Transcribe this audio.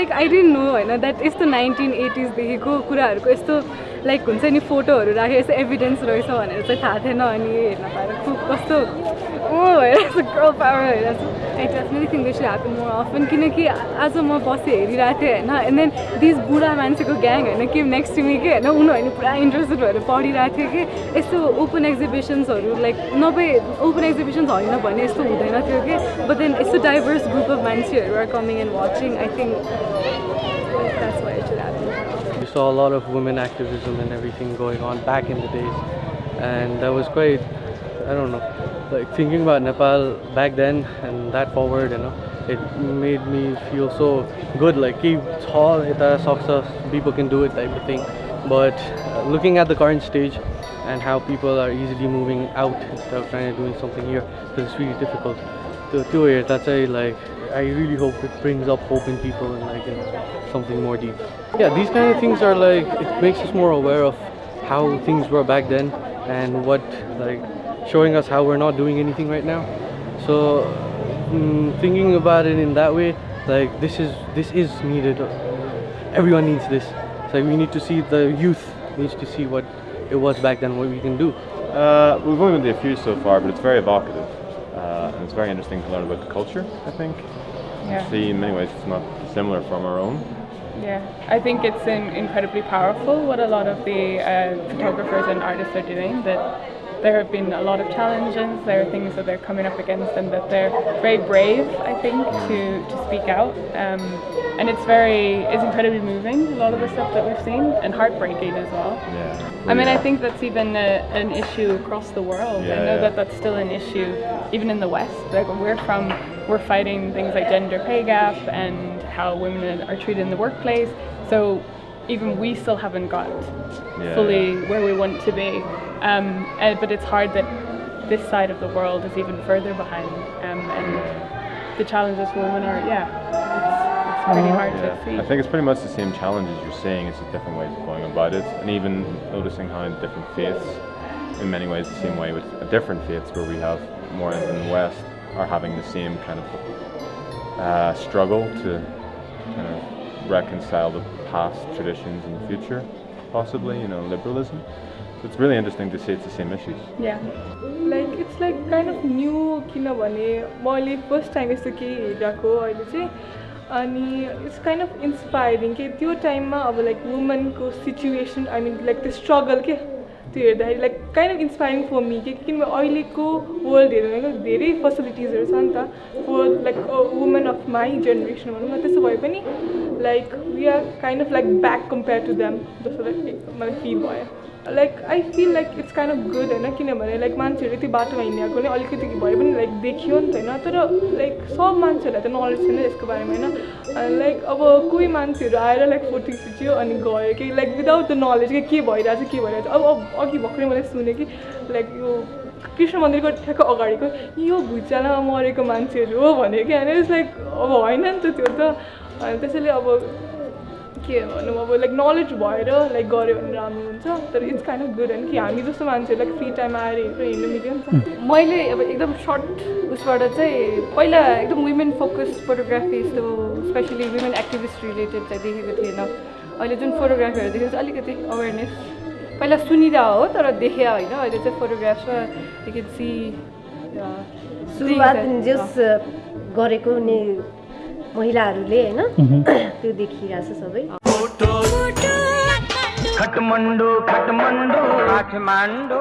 Like I don't know होइन that यस्तो nineteen एटिजदेखिको कुराहरूको यस्तो लाइक हुन्छ नि फोटोहरू राखेर यस्तो एभिडेन्स रहेछ भनेर चाहिँ थाहा थिएन अनि हेर्न पाएर खुब कस्तो ओ भइरहेको छ पावर भइरहेको छ I definitely think they should more often किनकि आज म बसेँ हेरिरहेको थिएँ होइन एन्ड देन दिस बुढा मान्छेको ग्याङ होइन के नेक्स्ट टु के होइन उनीहरू पुरा इन्ट्रेस्टेड भएर पढिरहेको थियो कि यस्तो ओपन एक्जिबिसन्सहरू लाइक नभए ओपन एक्जिबिसन्स होइन भने यस्तो हुँदैन थियो कि बट देन यस्तो डाइभर्स ग्रुप अफ मान्छेहरू are coming and watching I think saw a lot of women activism and everything going on back in the days, and that was quite, I don't know, like thinking about Nepal back then and that forward, you know, it made me feel so good. Like keep tall, people can do it type of thing. But uh, looking at the current stage and how people are easily moving out instead of trying to doing something here, because it's really difficult. To to it, that's why like I really hope it brings up hope in people and like something more deep. Yeah, these kind of things are like it makes us more aware of how things were back then and what like showing us how we're not doing anything right now. So mm, thinking about it in that way, like this is this is needed. Everyone needs this. So we need to see the youth needs to see what it was back then, what we can do. Uh, we've only been to a few so far, but it's very evocative. It's very interesting to learn about the culture, I think. Yeah. See, in many ways, it's not similar from our own. Yeah, I think it's incredibly powerful what a lot of the uh, photographers and artists are doing. That there have been a lot of challenges, there are things that they're coming up against, and that they're very brave, I think, to, to speak out. Um, and it's very, it's incredibly moving, a lot of the stuff that we've seen, and heartbreaking as well. Yeah. I mean, I think that's even a, an issue across the world. Yeah, I know yeah. that that's still an issue, even in the West. Like we're from, we're fighting things like gender pay gap and how women are treated in the workplace. So even we still haven't got Yeah, fully yeah. where we want to be. Um, uh, but it's hard that this side of the world is even further behind. Um, and the challenges for women are, yeah, it's, it's pretty hard Yeah. to see. I think it's pretty much the same challenges you're seeing, it's just different ways of going about it. And even noticing how in different faiths, in many ways the same way with different faiths where we have more in the West, are having the same kind of uh, struggle to kind of reconcile the past traditions and the future, possibly, you know, liberalism. It's really interesting to see it's the same issues. yeah. Like it's like kind of new किनभने मैले first time यस्तो केही हेरिरहेको अहिले चाहिँ अनि it's kind of inspiring कि त्यो टाइममा अब लाइक वुमनको सिचुएसन आई मिन लाइक त्यो स्ट्रगल के त्यो हेर्दाखेरि like kind of inspiring for me कि किनभने अहिलेको वर्ल्ड भने धेरै फेसिलिटिजहरू छ नि त for like women of my generation भनौँ न त्यसो भए पनि like we are kind of like back compare to them जस्तो लाइक मलाई फिल भयो like I feel like it's kind of good होइन किनभने लाइक मान्छेहरू यति बाटोमा हिँडेको नै अलिकति भए पनि लाइक देखियो नि त होइन? तर लाइक सब मान्छेहरूलाई त नलेज छैन यसको बारेमा होइन? लाइक अब कोही मान्छेहरू आएर लाइक फोटो खिच्यो अनि गयो कि लाइक विदाउट द नलेज कि के भइरहेछ के भइरहेछ? अब अघि भर्खरै मैले सुनेँ कि लाइक यो कृष्ण मन्दिरको ठ्याक्क अगाडिको यो भुइँचालोमा मरेको मान्छेहरू हो भन्यो कि होइन इट्स लाइक अब होइन नि त त्यो त। त्यसैले अब के भनौँ अब लाइक नलेज भएर लाइक गऱ्यो भने राम्रो हुन्छ तर इट्स काइन्ड अफ गुड होइन कि हामी जस्तो मान्छेहरू लाइक फ्री टाइम आएर हेरेर हिँड्नु मिल्यो नि त। मैले अब एकदम सर्ट उसबाट चाहिँ पहिला एकदम वुमेन फोकस फोटोग्राफी यस्तो स्पेसली वुमेन एक्टिभिस्ट रिलेटेड चाहिँ देखेको थिएन। अहिले जुन फोटोग्राफीहरू देखेको चाहिँ अलिकति अवेरनेस पहिला सुनिरह हो तर देखे होइन। अहिले चाहिँ फोटोग्राफमा यु क्यान सी सुरुवात जस गरेको नि महिलाहरूले होइन त्यो देखिरहेछ सबै। फ़ोटो खटमंडू खटमंडू। खटमंडू।